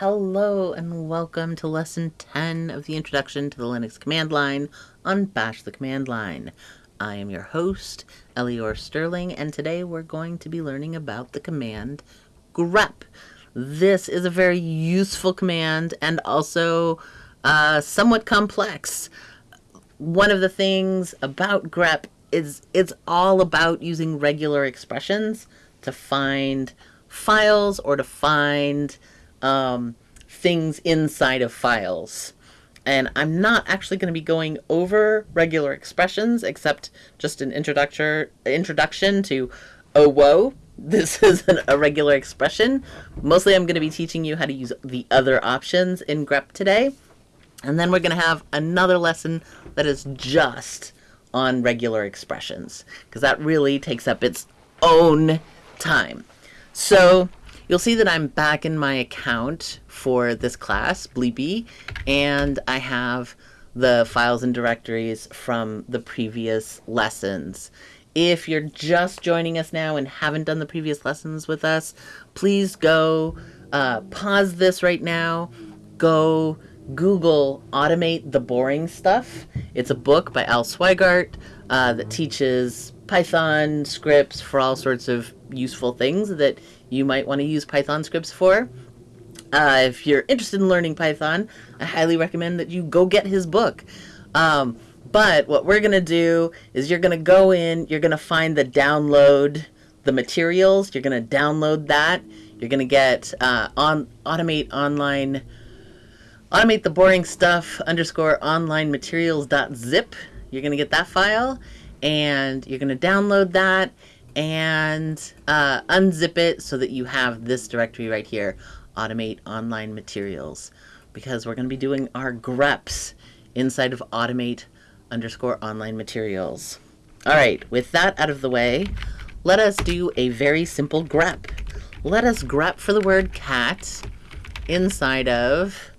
Hello and welcome to lesson 10 of the introduction to the Linux command line on Bash the command line. I am your host, Elior Sterling, and today we're going to be learning about the command grep. This is a very useful command and also uh, somewhat complex. One of the things about grep is it's all about using regular expressions to find files or to find um, things inside of files. And I'm not actually going to be going over regular expressions except just an introduction introduction to oh whoa. This is an, a regular expression. Mostly I'm going to be teaching you how to use the other options in grep today. And then we're going to have another lesson that is just on regular expressions because that really takes up its own time. So you'll see that I'm back in my account for this class, Bleepy, and I have the files and directories from the previous lessons. If you're just joining us now and haven't done the previous lessons with us, please go uh, pause this right now, go Google Automate the Boring Stuff. It's a book by Al Sweigart uh, that teaches Python scripts for all sorts of useful things that you might want to use Python scripts for. Uh, if you're interested in learning Python, I highly recommend that you go get his book. Um, but what we're going to do is you're going to go in, you're going to find the download the materials, you're going to download that, you're going to get uh, on automate online automate the boring stuff underscore online materials dot zip. You're going to get that file and you're going to download that and uh, unzip it so that you have this directory right here, Automate Online Materials, because we're going to be doing our greps inside of Automate underscore Online Materials. All right, with that out of the way, let us do a very simple grep. Let us grep for the word cat inside of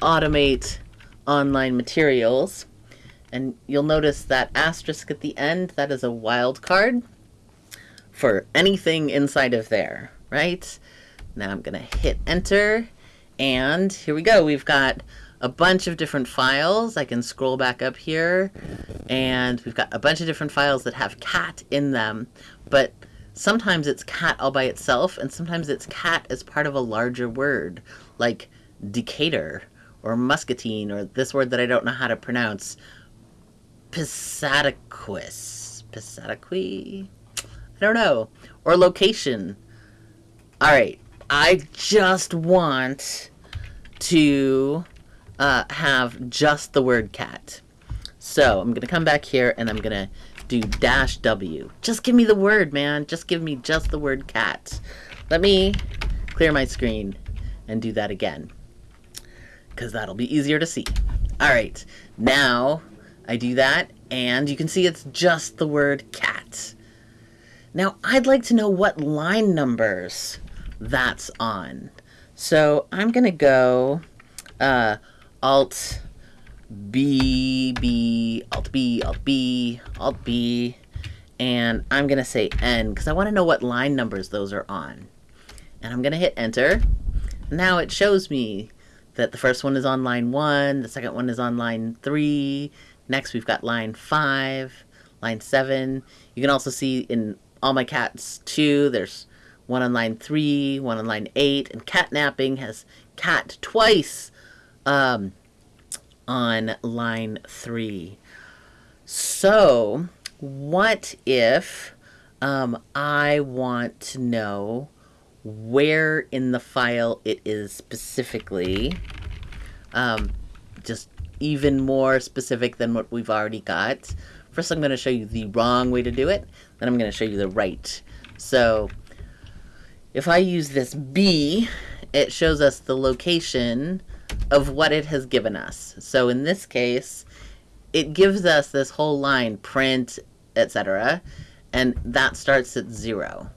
Automate Online Materials. And you'll notice that asterisk at the end, that is a wildcard for anything inside of there, right? Now I'm to hit enter and here we go. We've got a bunch of different files. I can scroll back up here and we've got a bunch of different files that have cat in them, but sometimes it's cat all by itself and sometimes it's cat as part of a larger word like Decatur or muscatine or this word that I don't know how to pronounce, Pisataquis. Pisataqui? don't know. Or location. All right. I just want to uh, have just the word cat. So I'm going to come back here and I'm going to do dash W. Just give me the word, man. Just give me just the word cat. Let me clear my screen and do that again. Because that'll be easier to see. All right. Now I do that and you can see it's just the word cat. Now, I'd like to know what line numbers that's on. So I'm going to go uh, Alt B, B, Alt B, Alt B, Alt B, and I'm going to say N because I want to know what line numbers those are on. And I'm going to hit Enter. Now it shows me that the first one is on line 1, the second one is on line 3, next we've got line 5, line 7. You can also see in all my cats 2, There's one on line three, one on line eight, and catnapping has cat twice um, on line three. So, what if um, I want to know where in the file it is specifically? Um, just even more specific than what we've already got. First, I'm going to show you the wrong way to do it. Then I'm going to show you the right. So if I use this B, it shows us the location of what it has given us. So in this case, it gives us this whole line, print, etc. And that starts at zero.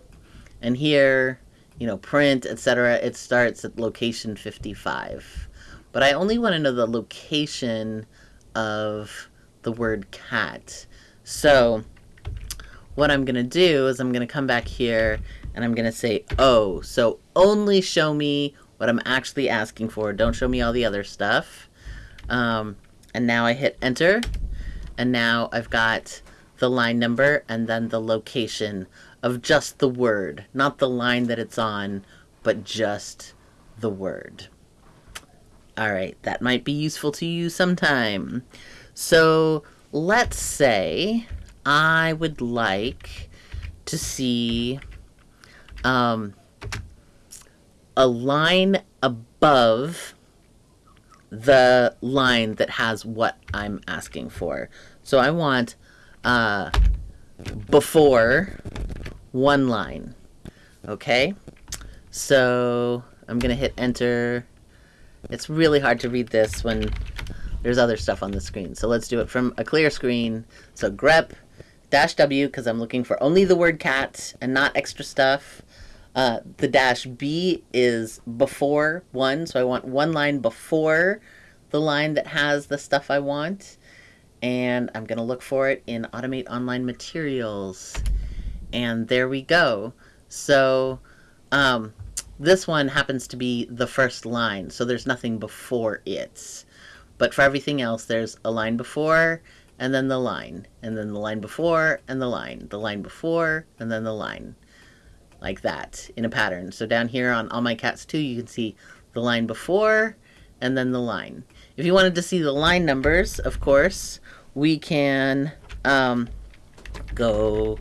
And here, you know, print, etc., it starts at location 55. But I only want to know the location of the word cat. So what I'm going to do is I'm going to come back here and I'm going to say oh. So only show me what I'm actually asking for. Don't show me all the other stuff. Um, and now I hit enter. And now I've got the line number and then the location of just the word, not the line that it's on, but just the word. All right, that might be useful to you sometime. So let's say I would like to see um, a line above the line that has what I'm asking for. So I want uh, before one line. Okay? So I'm to hit enter. It's really hard to read this when there's other stuff on the screen. So let's do it from a clear screen. So grep dash W because I'm looking for only the word cat and not extra stuff. Uh, the dash B is before one, so I want one line before the line that has the stuff I want. And I'm going to look for it in Automate Online Materials. And there we go. So um, this one happens to be the first line, so there's nothing before it. But for everything else, there's a line before, and then the line, and then the line before, and the line, the line before, and then the line like that in a pattern. So down here on All My Cats 2, you can see the line before and then the line. If you wanted to see the line numbers, of course, we can um, go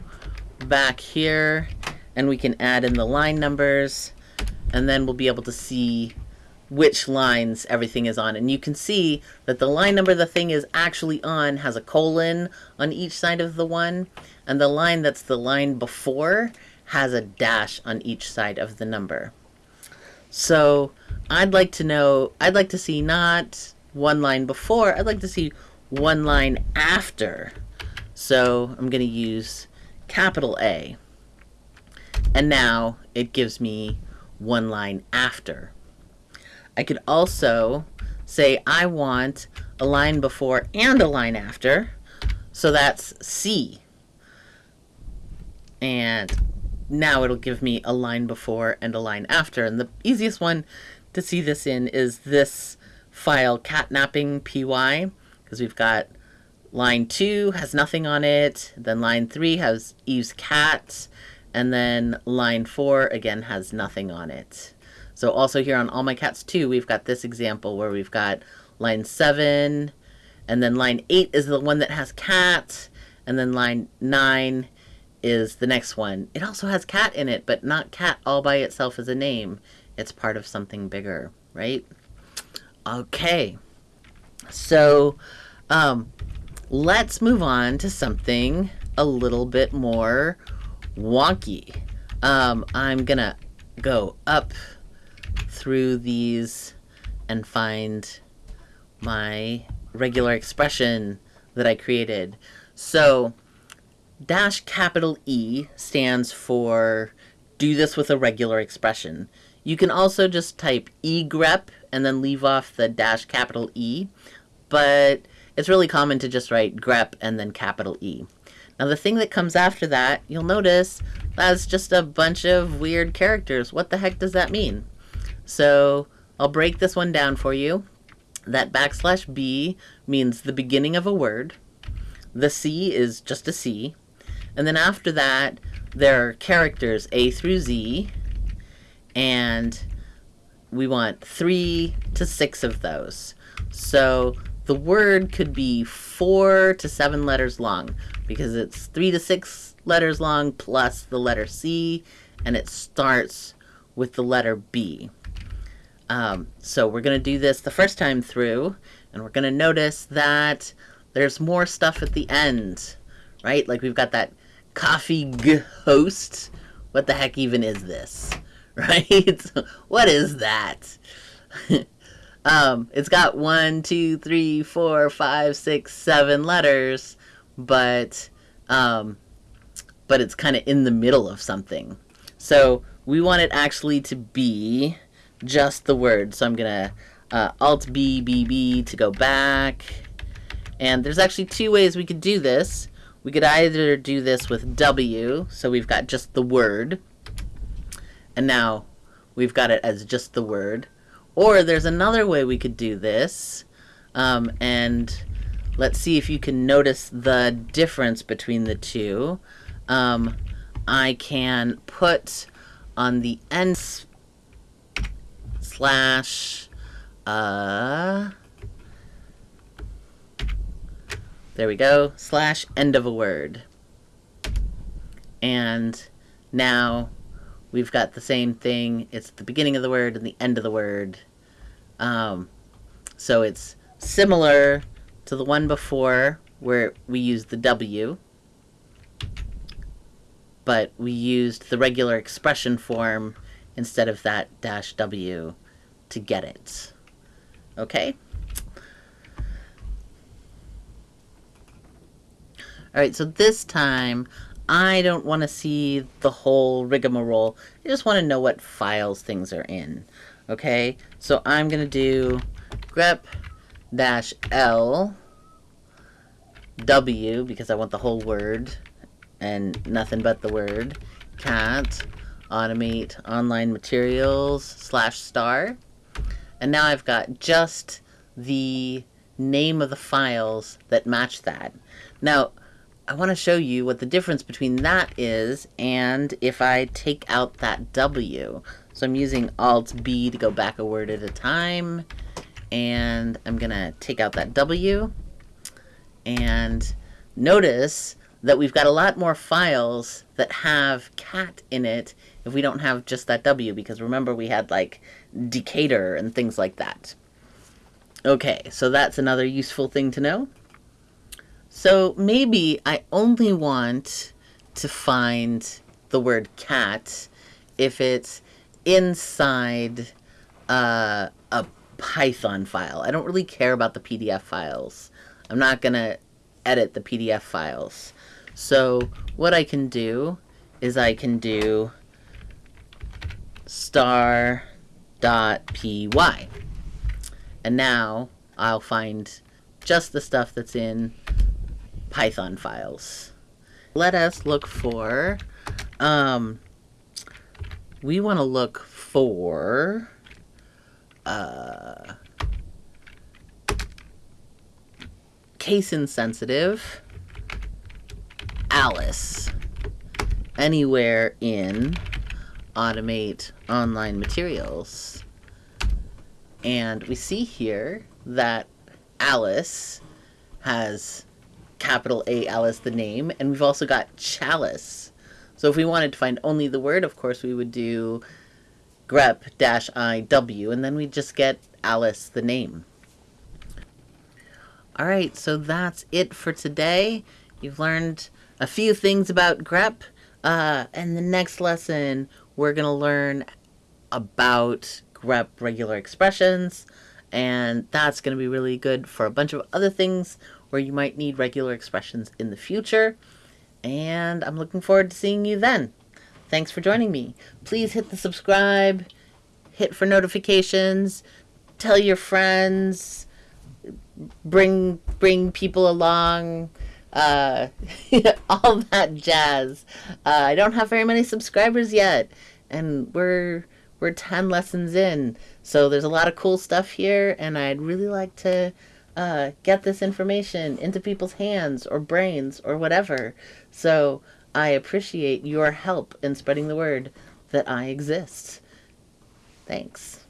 back here and we can add in the line numbers and then we'll be able to see which lines everything is on. And you can see that the line number the thing is actually on has a colon on each side of the one, and the line that's the line before has a dash on each side of the number. So I'd like to know, I'd like to see not one line before, I'd like to see one line after. So I'm going to use capital A. And now it gives me one line after. I could also say I want a line before and a line after. So that's C. And now it'll give me a line before and a line after. And the easiest one to see this in is this file catnapping py because we've got line 2 has nothing on it, then line 3 has Eve's cat, and then line 4 again has nothing on it. So also here on All My Cats 2, we've got this example where we've got line 7, and then line 8 is the one that has cat, and then line 9 is the next one. It also has cat in it, but not cat all by itself as a name. It's part of something bigger, right? Okay. So, um, let's move on to something a little bit more wonky. Um, I'm gonna go up through these and find my regular expression that I created. So, dash capital E stands for do this with a regular expression. You can also just type egrep and then leave off the dash capital E, but it's really common to just write grep and then capital E. Now the thing that comes after that, you'll notice that's just a bunch of weird characters. What the heck does that mean? So I'll break this one down for you. That backslash B means the beginning of a word. The C is just a C. And then after that, there are characters A through Z, and we want three to six of those. So the word could be four to seven letters long because it's three to six letters long plus the letter C, and it starts with the letter B. Um, so we're going to do this the first time through, and we're going to notice that there's more stuff at the end, right? Like we've got that coffee host. What the heck even is this? Right? what is that? um, it's got one, two, three, four, five, six, seven letters, but um, but it's kind of in the middle of something. So we want it actually to be just the word. So I'm gonna uh, Alt B B B to go back. And there's actually two ways we could do this. We could either do this with W, so we've got just the word. And now we've got it as just the word. Or there's another way we could do this. Um, and let's see if you can notice the difference between the two. Um, I can put on the end slash uh there we go slash end of a word and now we've got the same thing it's the beginning of the word and the end of the word um, so it's similar to the one before where we used the W but we used the regular expression form instead of that dash W to get it. Okay? Alright, so this time I don't want to see the whole rigmarole. I just want to know what files things are in. Okay? So I'm going to do grep dash L W because I want the whole word and nothing but the word cat automate online materials slash star and now I've got just the name of the files that match that now I want to show you what the difference between that is and if I take out that W so I'm using alt B to go back a word at a time and I'm gonna take out that W and notice that we've got a lot more files that have cat in it if we don't have just that W, because remember we had like Decatur and things like that. Okay, so that's another useful thing to know. So maybe I only want to find the word cat if it's inside uh, a Python file. I don't really care about the PDF files. I'm not going to edit the PDF files. So what I can do is I can do star dot py. And now I'll find just the stuff that's in Python files. Let us look for, um, we want to look for, uh, case insensitive Alice anywhere in automate online materials. And we see here that Alice has capital A Alice the name, and we've also got chalice. So if we wanted to find only the word, of course, we would do grep-iw, and then we'd just get Alice the name. All right, so that's it for today. You've learned a few things about grep. Uh, and the next lesson, we're going to learn about grep regular expressions. And that's going to be really good for a bunch of other things where you might need regular expressions in the future. And I'm looking forward to seeing you then. Thanks for joining me. Please hit the subscribe, hit for notifications, tell your friends, bring bring people along uh, all that jazz. Uh, I don't have very many subscribers yet, and we're we're 10 lessons in, so there's a lot of cool stuff here, and I'd really like to uh, get this information into people's hands or brains or whatever. So I appreciate your help in spreading the word that I exist. Thanks.